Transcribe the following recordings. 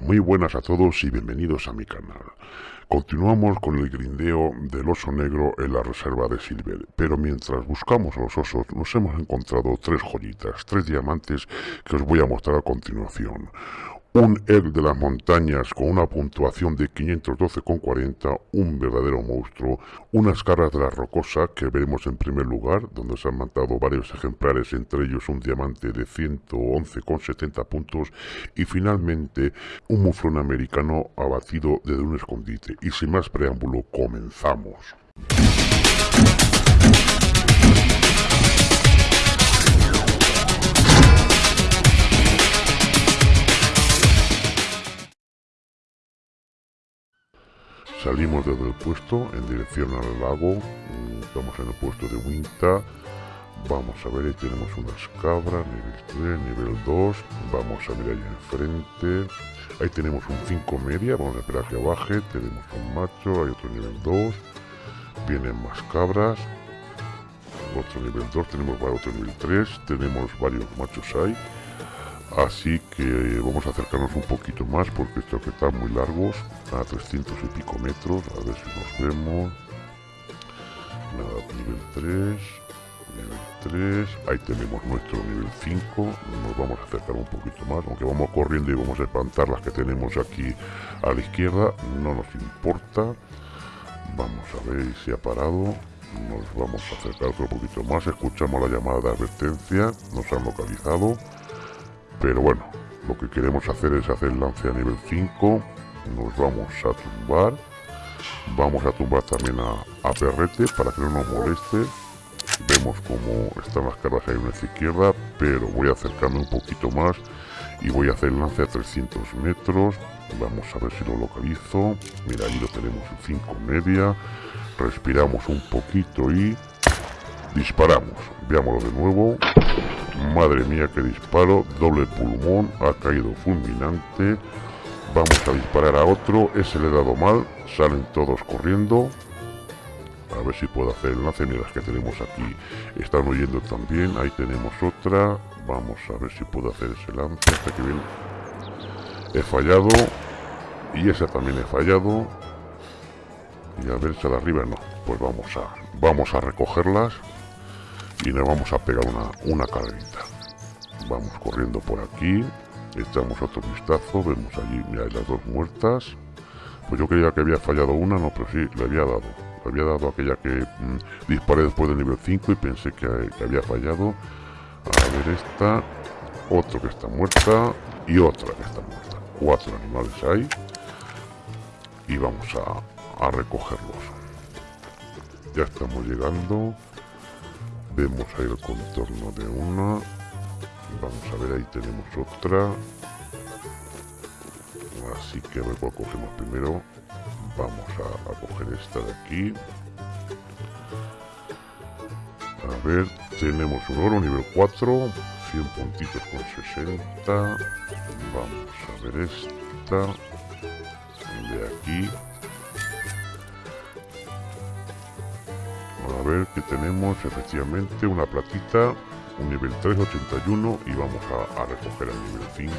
Muy buenas a todos y bienvenidos a mi canal. Continuamos con el grindeo del oso negro en la reserva de Silver, pero mientras buscamos a los osos nos hemos encontrado tres joyitas, tres diamantes que os voy a mostrar a continuación un egg de las montañas con una puntuación de 512,40, un verdadero monstruo, unas caras de la rocosa que veremos en primer lugar, donde se han matado varios ejemplares, entre ellos un diamante de 111,70 puntos, y finalmente un muflón americano abatido desde un escondite. Y sin más preámbulo, comenzamos. Salimos desde el puesto en dirección al lago. Estamos en el puesto de Winta. Vamos a ver, ahí tenemos unas cabras, nivel 3, nivel 2. Vamos a ver ahí enfrente. Ahí tenemos un 5 media, vamos a esperar que baje. Tenemos un macho, hay otro nivel 2. Vienen más cabras. Otro nivel 2, tenemos otro nivel 3. Tenemos varios machos ahí. Así que vamos a acercarnos un poquito más porque estos que están muy largos, a 300 y pico metros, a ver si nos vemos. Nada, nivel 3, nivel 3, ahí tenemos nuestro nivel 5, nos vamos a acercar un poquito más, aunque vamos corriendo y vamos a espantar las que tenemos aquí a la izquierda, no nos importa. Vamos a ver si ha parado, nos vamos a acercar otro poquito más, escuchamos la llamada de advertencia, nos han localizado pero bueno lo que queremos hacer es hacer el lance a nivel 5 nos vamos a tumbar. Vamos a tumbar también a, Perrete para que no nos moleste. Vemos como están las caras ahí en nuestra izquierda pero voy a acercarme un poquito más y voy a hacer el lance a 300 metros. Vamos a ver si lo localizo. Mira ahí lo tenemos en 5 media. Respiramos un poquito y disparamos. Veámoslo de nuevo Madre mía, que disparo. Doble pulmón. Ha caído fulminante. Vamos a disparar a otro. Ese le he dado mal. Salen todos corriendo. A ver si puedo hacer el lance. Las que tenemos aquí están huyendo también. Ahí tenemos otra. Vamos a ver si puedo hacer ese lance. Hasta que bien. He fallado. Y esa también he fallado. Y a ver, esa de arriba no. Pues vamos a, vamos a recogerlas y nos vamos a pegar una, una carrerita. Vamos corriendo por aquí, echamos otro vistazo, vemos allí, mira, las dos muertas. Pues yo creía que había fallado una, no, pero sí, le había dado. Le había dado aquella que mm, disparé después del nivel 5 y pensé que, había fallado. A ver esta, otro que está muerta y otra que está muerta. Cuatro animales hay. Y vamos a, a recogerlos. Ya estamos llegando vemos ahí el contorno de una vamos a ver ahí tenemos otra. Así que a ver cuál cogemos primero. Vamos a, coger esta de aquí. A ver tenemos un oro nivel 4 100 puntitos con 60 vamos a ver esta de aquí ver que tenemos efectivamente una platita, un nivel 381 y vamos a, recoger el nivel 5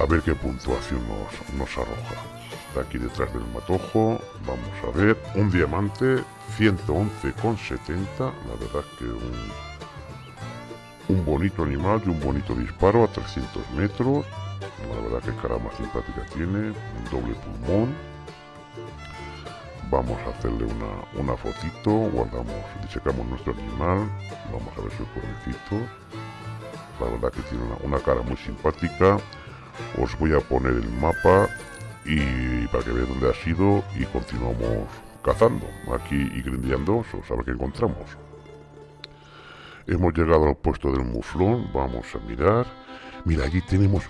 a ver qué puntuación nos, nos arroja. De aquí detrás del matojo, vamos a ver, un diamante 111,70, la verdad que un, un bonito animal y un bonito disparo a 300 metros, la verdad que cara más simpática tiene, un doble pulmón, vamos a hacerle una, una fotito, guardamos, disecamos nuestro animal, vamos a ver sus cuernecitos, la verdad que tiene una, cara muy simpática, os voy a poner el mapa y para que veáis dónde ha sido y continuamos cazando aquí y grindeando a ver qué encontramos. Hemos llegado al puesto del muflón, vamos a mirar, mira allí tenemos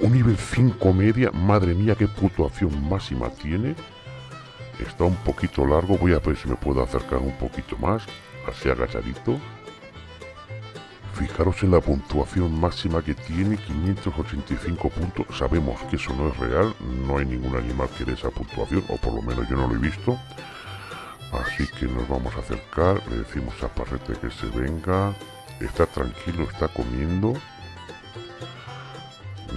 un nivel 5 media, madre mía qué puntuación máxima tiene, Está un poquito largo, voy a ver si me puedo acercar un poquito más, así agachadito. Fijaros en la puntuación máxima que tiene, 585 puntos. Sabemos que eso no es real, no hay ningún animal que dé esa puntuación, o por lo menos yo no lo he visto. Así que nos vamos a acercar, le decimos a Parrete que se venga. Está tranquilo, está comiendo.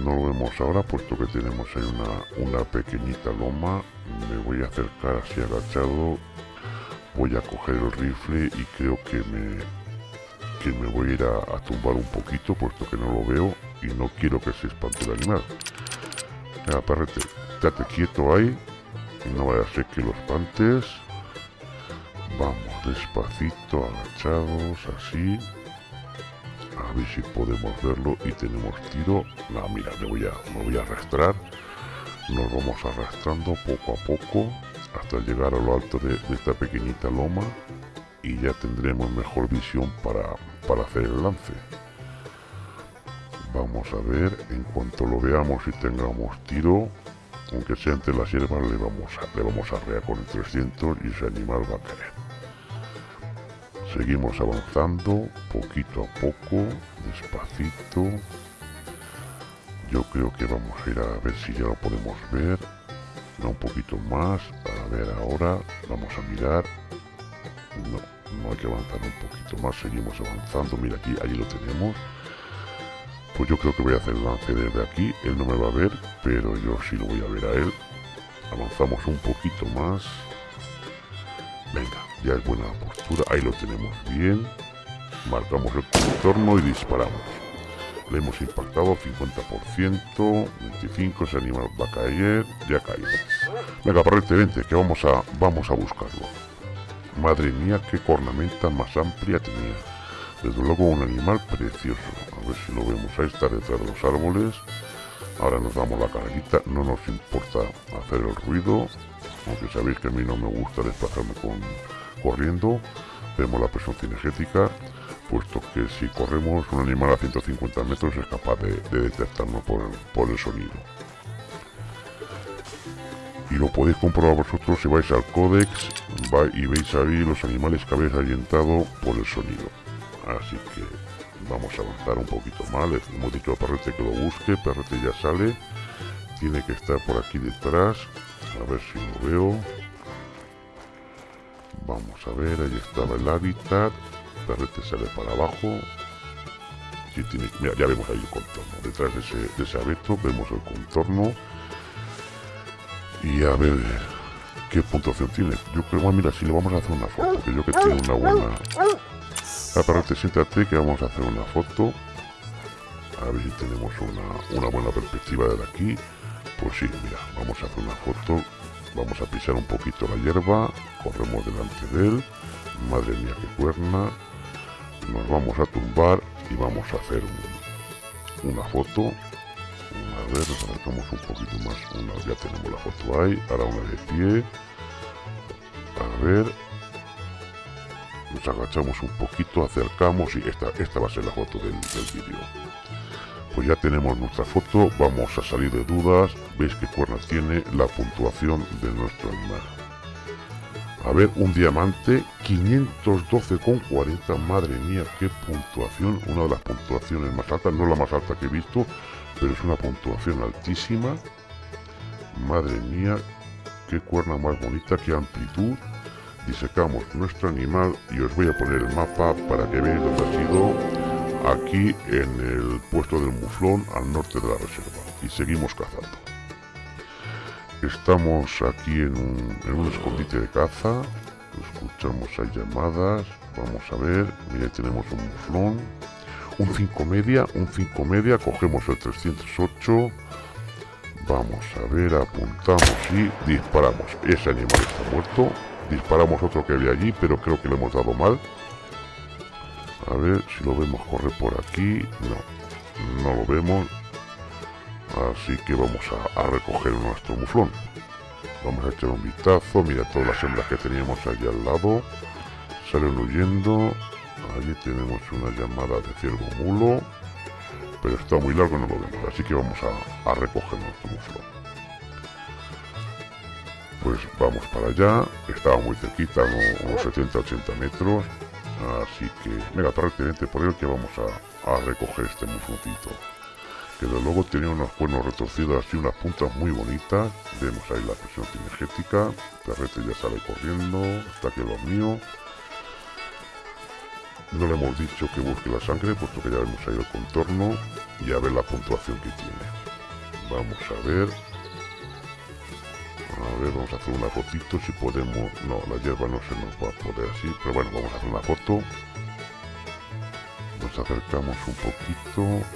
no lo vemos ahora puesto que tenemos ahí una, una pequeñita loma me voy a acercar así agachado voy a coger el rifle y creo que me que me voy a ir a, tumbar un poquito puesto que no lo veo y no quiero que se espante el animal. Venga, perrete, quieto ahí no vaya a ser que los espantes. Vamos despacito agachados así a ver si podemos verlo y tenemos tiro. No mira me voy a me voy a arrastrar nos vamos arrastrando poco a poco hasta llegar a lo alto de, esta pequeñita loma y ya tendremos mejor visión para, para hacer el lance. Vamos a ver en cuanto lo veamos y tengamos tiro aunque sea entre las hierbas le vamos a, le vamos a rear con el 300 y ese animal va a caer. Seguimos avanzando poquito a poco despacito creo que vamos a ir a ver si ya lo podemos ver. No un poquito más a ver ahora vamos a mirar. No no hay que avanzar un poquito más seguimos avanzando. Mira aquí allí lo tenemos. Pues yo creo que voy a hacer el lance desde aquí él no me va a ver pero yo sí lo voy a ver a él. Avanzamos un poquito más. Venga ya es buena postura ahí lo tenemos bien. Marcamos el contorno y disparamos le hemos impactado 50%, 25, ese animal va a caer, ya caído. Venga, parrete, vente, que vamos a, vamos a buscarlo. Madre mía, qué cornamenta más amplia tenía. Desde luego un animal precioso. A ver si lo vemos. Ahí está detrás de los árboles. Ahora nos damos la carguita. No nos importa hacer el ruido. Aunque sabéis que a mí no me gusta desplazarme con corriendo. Vemos la presión cinegética puesto que si corremos un animal a 150 metros es capaz de, detectarnos por el, sonido. Y lo podéis comprobar vosotros si vais al códex y veis ahí los animales que habéis ahuyentado por el sonido. Así que vamos a avanzar un poquito más. hemos dicho a Perrete que lo busque. Perrete ya sale. Tiene que estar por aquí detrás. A ver si lo veo. Vamos a ver, ahí estaba el hábitat perrete sale para abajo. ya vemos ahí el contorno. Detrás de ese, de ese abeto vemos el contorno. Y a ver qué puntuación tiene. Yo creo, bueno, mira, si le vamos a hacer una foto, que yo que tiene una buena... La perrete, siéntate que vamos a hacer una foto. A ver si tenemos una, una buena perspectiva de aquí. Pues sí, mira, vamos a hacer una foto. Vamos a pisar un poquito la hierba. Corremos delante de él. Madre mía, qué cuerna nos vamos a tumbar y vamos a hacer una foto a ver, nos acercamos un poquito más una, ya tenemos la foto ahí ahora una de pie a ver nos agachamos un poquito acercamos y esta, esta va a ser la foto del, del vídeo. Pues ya tenemos nuestra foto vamos a salir de dudas veis que cuerna tiene la puntuación de nuestro animal a ver, un diamante, 512,40. Madre mía, qué puntuación. Una de las puntuaciones más altas. No la más alta que he visto, pero es una puntuación altísima. Madre mía, qué cuerna más bonita, qué amplitud. Disecamos nuestro animal y os voy a poner el mapa para que veáis dónde ha sido. Aquí en el puesto del muflón al norte de la reserva. Y seguimos cazando. Estamos aquí en un, escondite de caza. Escuchamos hay llamadas. Vamos a ver. Mira, tenemos un muflón. Un 5 media, un 5 media. Cogemos el 308. Vamos a ver, apuntamos y disparamos. Ese animal está muerto. Disparamos otro que había allí, pero creo que le hemos dado mal. A ver si lo vemos correr por aquí. No, no lo vemos. Así que vamos a, recoger nuestro muflón. Vamos a echar un vistazo. Mira todas las hembras que teníamos allí al lado. Salen huyendo. Allí tenemos una llamada de ciervo mulo. Pero está muy largo no lo vemos. Así que vamos a, recoger nuestro muflón. Pues vamos para allá. Estaba muy cerquita, unos 70-80 metros. Así que, venga, prácticamente por ello que vamos a, a recoger este mufloncito que de luego tenía unos cuernos retorcidos así, unas puntas muy bonitas. Vemos ahí la presión energética. Perrete ya sale corriendo, está que lo mío. No le hemos dicho que busque la sangre, puesto que ya vemos ahí el contorno y a ver la puntuación que tiene. Vamos a ver. A ver, vamos a hacer una fotito si podemos. No, la hierba no se nos va a poder así, pero bueno, vamos a hacer una foto. Nos acercamos un poquito.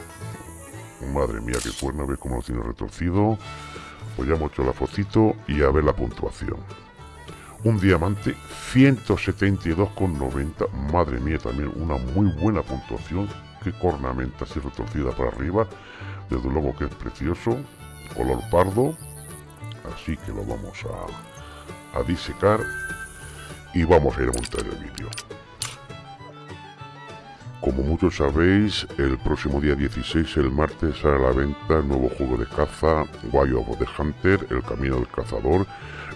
Madre mía, qué cuerno, ve cómo lo tiene retorcido. Pues ya hemos hecho la fotito y a ver la puntuación. Un diamante 172,90. Madre mía, también una muy buena puntuación. Qué cornamenta así retorcida para arriba. Desde luego que es precioso. Color pardo. Así que lo vamos a, a disecar. Y vamos a ir a montar el vídeo. Como muchos sabéis, el próximo día 16, el martes, sale a la venta el nuevo juego de caza Wild of the Hunter, El Camino del Cazador,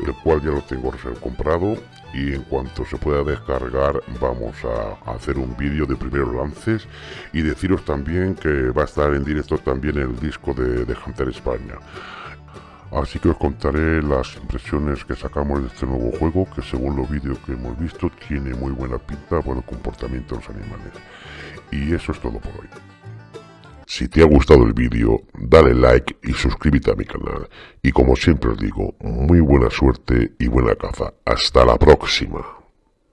el cual ya lo tengo comprado y en cuanto se pueda descargar vamos a hacer un vídeo de primeros lances y deciros también que va a estar en directo también el disco de, de Hunter España. Así que os contaré las impresiones que sacamos de este nuevo juego que según los vídeos que hemos visto tiene muy buena pinta por el comportamiento de los animales. Y eso es todo por hoy. Si te ha gustado el vídeo, dale like y suscríbete a mi canal. Y como siempre os digo, muy buena suerte y buena caza. Hasta la próxima.